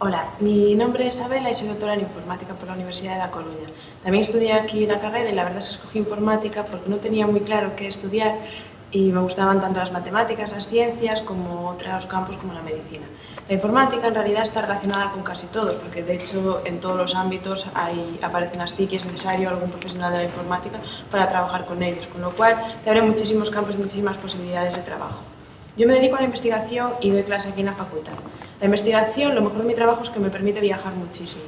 Hola, mi nombre es Abela y soy doctora en Informática por la Universidad de La Coruña. También estudié aquí la carrera y la verdad es que escogí Informática porque no tenía muy claro qué estudiar y me gustaban tanto las matemáticas, las ciencias, como otros campos como la medicina. La informática en realidad está relacionada con casi todos, porque de hecho en todos los ámbitos hay, aparecen las TIC y es necesario algún profesional de la informática para trabajar con ellos, con lo cual te abre muchísimos campos y muchísimas posibilidades de trabajo. Yo me dedico a la investigación y doy clase aquí en la facultad. La investigación, lo mejor de mi trabajo es que me permite viajar muchísimo.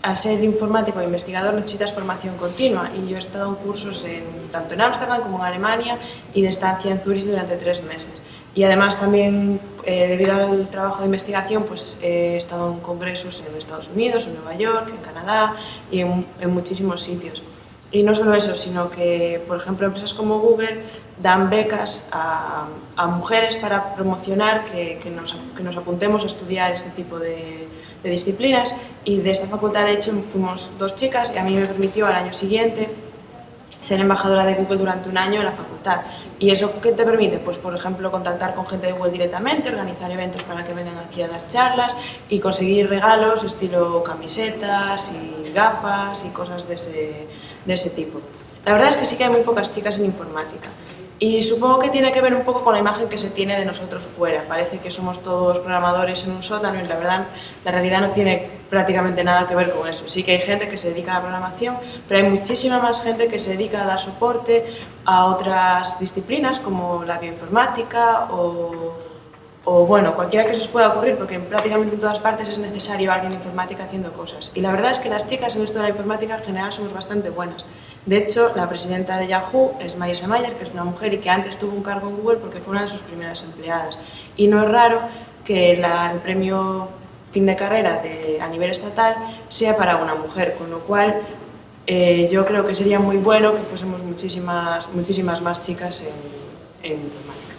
Al ser informático e investigador necesitas formación continua y yo he estado en cursos en, tanto en Ámsterdam como en Alemania y de estancia en Zurich durante tres meses. Y además también, eh, debido al trabajo de investigación, pues he estado en congresos en Estados Unidos, en Nueva York, en Canadá y en, en muchísimos sitios. Y no solo eso, sino que, por ejemplo, empresas como Google dan becas a, mujeres para promocionar que, que, nos, que, nos, apuntemos a estudiar este tipo de, de, disciplinas. Y de esta facultad, de hecho, fuimos dos chicas y a mí me permitió al año siguiente ser embajadora de Google durante un año en la facultad. ¿Y eso qué te permite? Pues, por ejemplo, contactar con gente de Google directamente, organizar eventos para que vengan aquí a dar charlas y conseguir regalos estilo camisetas y gafas y cosas de ese, de ese tipo. La verdad es que sí que hay muy pocas chicas en informática. Y supongo que tiene que ver un poco con la imagen que se tiene de nosotros fuera. Parece que somos todos programadores en un sótano y la verdad, la realidad no tiene prácticamente nada que ver con eso. Sí que hay gente que se dedica a la programación, pero hay muchísima más gente que se dedica a dar soporte a otras disciplinas como la bioinformática o, o bueno, cualquiera que se os pueda ocurrir, porque prácticamente en todas partes es necesario alguien de informática haciendo cosas. Y la verdad es que las chicas en esto de la informática en general somos bastante buenas. De hecho, la presidenta de Yahoo es Marisa Mayer, que es una mujer y que antes tuvo un cargo en Google porque fue una de sus primeras empleadas. Y no es raro que la, el premio fin de carrera de, a nivel estatal sea para una mujer, con lo cual eh, yo creo que sería muy bueno que fuésemos muchísimas, muchísimas más chicas en, en informática.